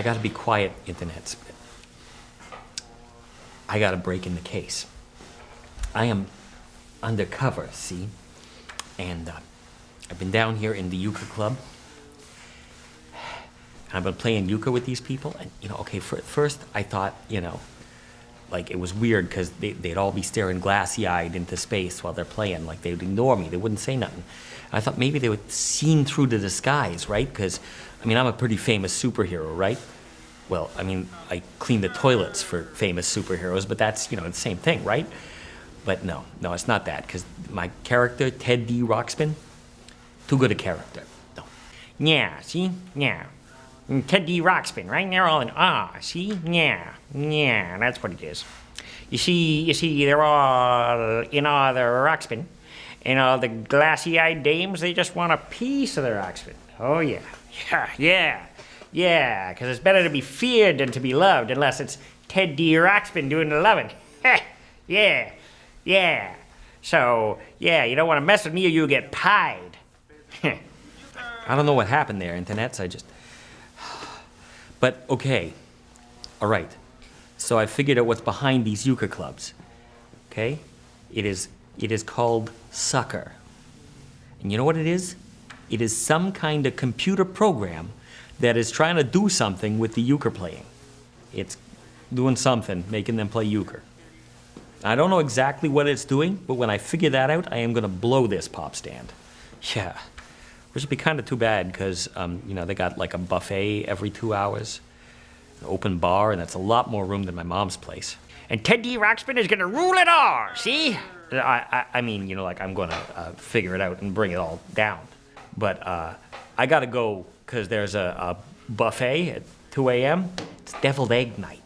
I gotta be quiet, internet. I gotta break in the case. I am undercover, see? And uh, I've been down here in the euchre club. And I've been playing euchre with these people, and you know, okay, for, first I thought, you know, like it was weird because they, they'd all be staring glassy-eyed into space while they're playing, like they'd ignore me, they wouldn't say nothing. I thought maybe they were seen through the disguise, right? Because, I mean, I'm a pretty famous superhero, right? Well, I mean, I clean the toilets for famous superheroes, but that's, you know, the same thing, right? But no, no, it's not that, because my character, Ted D. Roxpin, too good a character. No. Yeah, see? Yeah. Mm, Ted D. Rockspin, right? They're all in awe, see? Yeah, yeah, that's what it is. You see, you see, they're all in awe of their Rockspin. And all the glassy-eyed dames, they just want a piece of their Rockspin. Oh, yeah, yeah, yeah, yeah, because it's better to be feared than to be loved, unless it's Ted D. Rockspin doing the loving. yeah, yeah. So, yeah, you don't want to mess with me or you'll get pied. I don't know what happened there, internets. I just. But okay, all right. So I figured out what's behind these euchre clubs. Okay, it is it is called sucker. And you know what it is? It is some kind of computer program that is trying to do something with the euchre playing. It's doing something, making them play euchre. I don't know exactly what it's doing, but when I figure that out, I am going to blow this pop stand. Yeah. Which would be kind of too bad because, um, you know, they got like a buffet every two hours, an open bar, and that's a lot more room than my mom's place. And Ted D. Rockspin is gonna rule it all, see? I, I, I mean, you know, like I'm going to uh, figure it out and bring it all down. But uh, I got to go because there's a, a buffet at 2 a.m. It's deviled egg night.